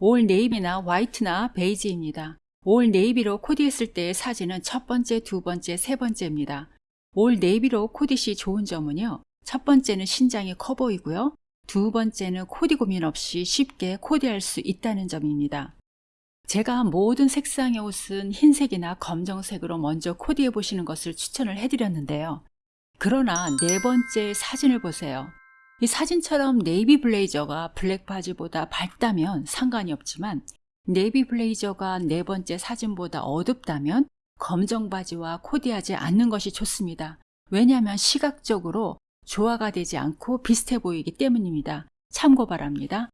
all 네이비나 화이트나 베이지입니다. all 네이비로 코디했을 때의 사진은 첫 번째, 두 번째, 세 번째입니다. all 네이비로 코디시 좋은 점은요. 첫 번째는 신장이 커 보이고요. 두 번째는 코디 고민 없이 쉽게 코디할 수 있다는 점입니다. 제가 모든 색상의 옷은 흰색이나 검정색으로 먼저 코디해 보시는 것을 추천을 해드렸는데요. 그러나 네 번째 사진을 보세요. 이 사진처럼 네이비 블레이저가 블랙 바지보다 밝다면 상관이 없지만 네이비 블레이저가 네 번째 사진보다 어둡다면 검정 바지와 코디하지 않는 것이 좋습니다. 왜냐하면 시각적으로 조화가 되지 않고 비슷해 보이기 때문입니다. 참고 바랍니다.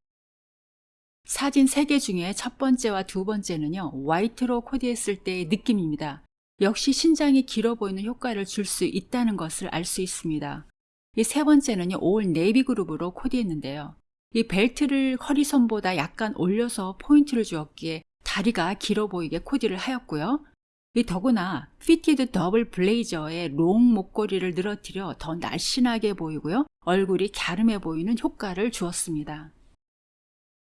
사진 3개 중에 첫 번째와 두 번째는요. 화이트로 코디했을 때의 느낌입니다. 역시 신장이 길어 보이는 효과를 줄 수 있다는 것을 알 수 있습니다. 이 세 번째는요. all 네이비 룩으로 코디했는데요. 이 벨트를 허리선보다 약간 올려서 포인트를 주었기에 다리가 길어 보이게 코디를 하였고요. 이 더구나 fitted 더블 블레이저에 long 목걸이를 늘어뜨려 더 날씬하게 보이고요. 얼굴이 갸름해 보이는 효과를 주었습니다.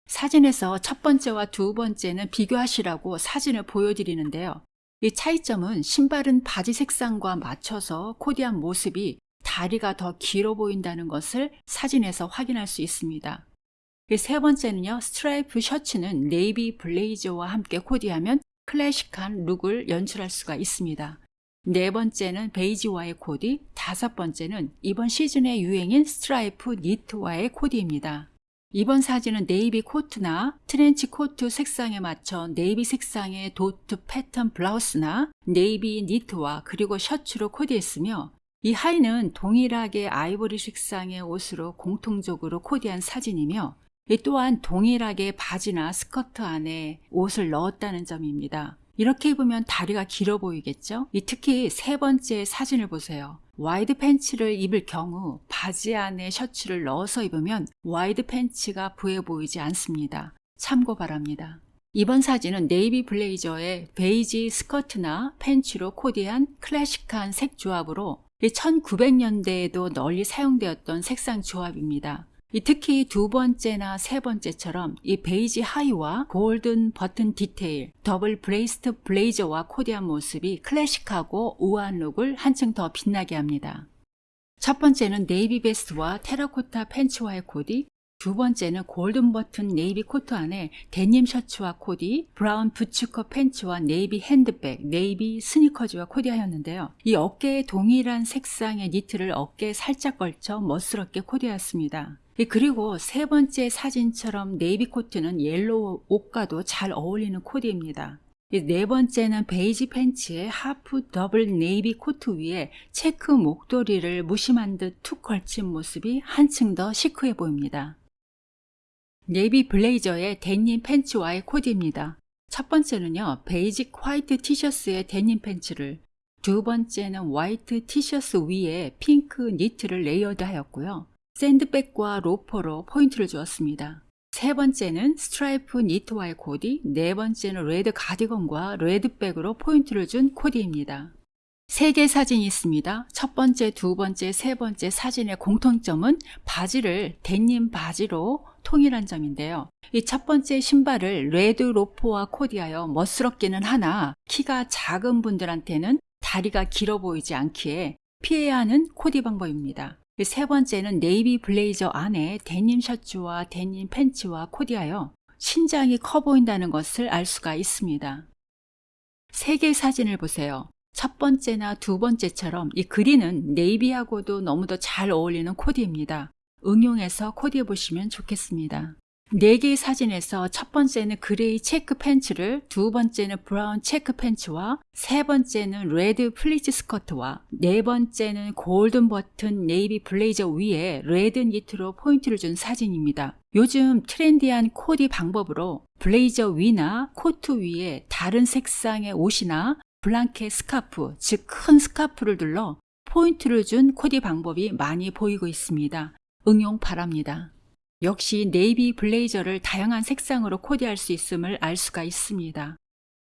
사진에서 첫 번째와 두 번째는 비교하시라고 사진을 보여드리는데요. 이 차이점은 신발은 바지 색상과 맞춰서 코디한 모습이 다리가 더 길어 보인다는 것을 사진에서 확인할 수 있습니다. 세 번째는요. 스트라이프 셔츠는 네이비 블레이저와 함께 코디하면 클래식한 룩을 연출할 수가 있습니다. 네 번째는 베이지와의 코디, 다섯 번째는 이번 시즌의 유행인 스트라이프 니트와의 코디입니다. 이번 사진은 네이비 코트나 트렌치 코트 색상에 맞춰 네이비 색상의 도트 패턴 블라우스나 네이비 니트와 그리고 셔츠로 코디했으며 이 하의는 동일하게 아이보리 색상의 옷으로 공통적으로 코디한 사진이며 또한 동일하게 바지나 스커트 안에 옷을 넣었다는 점입니다. 이렇게 입으면 다리가 길어 보이겠죠? 특히 세 번째 사진을 보세요. 와이드 팬츠를 입을 경우 바지 안에 셔츠를 넣어서 입으면 와이드 팬츠가 부해 보이지 않습니다. 참고 바랍니다. 이번 사진은 네이비 블레이저에 베이지 스커트나 팬츠로 코디한 클래식한 색 조합으로 1900년대에도 널리 사용되었던 색상 조합입니다. 특히 두 번째나 세 번째처럼 이 베이지 하의와 golden 버튼 디테일, double breasted 블레이저와 코디한 모습이 클래식하고 우아한 look을 한층 더 빛나게 합니다. 첫 번째는 네이비 베스트와 테라코타 팬츠와의 코디, 두 번째는 golden 버튼 네이비 코트 안에 데님 셔츠와 코디, brown boots cut 팬츠와 네이비 핸드백, 네이비 스니커즈와 코디하였는데요. 이 어깨에 동일한 색상의 니트를 어깨에 살짝 걸쳐 멋스럽게 코디하였습니다. 그리고 세 번째 사진처럼 네이비 코트는 yellow 옷과도 잘 어울리는 코디입니다. 네 번째는 베이지 팬츠에 half double navy 코트 위에 체크 목도리를 무심한 듯 툭 걸친 모습이 한층 더 시크해 보입니다. 네이비 블레이저의 데님 팬츠와의 코디입니다. 첫 번째는요 basic 화이트 티셔츠의 데님 팬츠를 두 번째는 화이트 티셔츠 위에 핑크 니트를 layered 하였고요. sand bag과 로퍼로 포인트를 주었습니다. 세 번째는 스트라이프 니트와의 코디, 네 번째는 red 가디건과 red bag으로 포인트를 준 코디입니다. 세 개 사진이 있습니다. 첫 번째, 두 번째, 세 번째 사진의 공통점은 바지를 데님 바지로 통일한 점인데요. 이 첫 번째 신발을 red 로퍼와 코디하여 멋스럽기는 하나 키가 작은 분들한테는 다리가 길어 보이지 않기에 피해야 하는 코디 방법입니다. 세 번째는 네이비 블레이저 안에 데님 셔츠와 데님 팬츠와 코디하여 신장이 커 보인다는 것을 알 수가 있습니다. 세 개의 사진을 보세요. 첫 번째나 두 번째처럼 이 green은 navy하고도 너무도 잘 어울리는 코디입니다. 응용해서 코디해 보시면 좋겠습니다. 4개의 사진에서 첫 번째는 gray 체크 팬츠를 두 번째는 brown 체크 팬츠와 세 번째는 red 플리츠 스커트와 네 번째는 golden 버튼 네이비 블레이저 위에 red 니트로 포인트를 준 사진입니다. 요즘 trendy한 코디 방법으로 블레이저 위나 코트 위에 다른 색상의 옷이나 blanket 스카프, 즉 큰 스카프를 둘러 포인트를 준 코디 방법이 많이 보이고 있습니다. 응용 바랍니다. 역시 네이비 블레이저를 다양한 색상으로 코디할 수 있음을 알 수가 있습니다.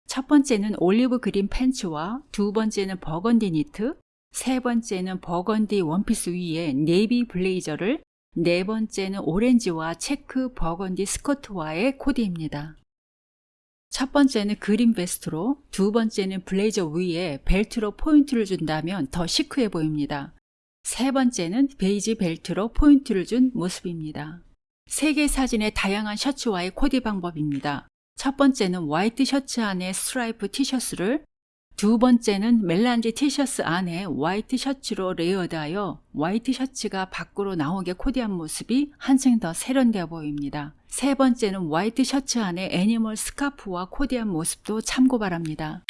첫 번째는 올리브 green 팬츠와 두 번째는 버건디 니트, 세 번째는 버건디 원피스 위에 네이비 블레이저를 네 번째는 오렌지와 체크 버건디 스커트와의 코디입니다. 첫 번째는 green 베스트로, 두 번째는 블레이저 위에 벨트로 포인트를 준다면 더 시크해 보입니다. 세 번째는 베이지 벨트로 포인트를 준 모습입니다. 세 개 사진의 다양한 셔츠와의 코디 방법입니다. 첫 번째는 화이트 셔츠 안에 스트라이프 티셔츠를 두 번째는 melange 티셔츠 안에 화이트 셔츠로 layered하여 화이트 셔츠가 밖으로 나오게 코디한 모습이 한층 더 세련되어 보입니다. 세 번째는 화이트 셔츠 안에 animal 스카프와 코디한 모습도 참고 바랍니다.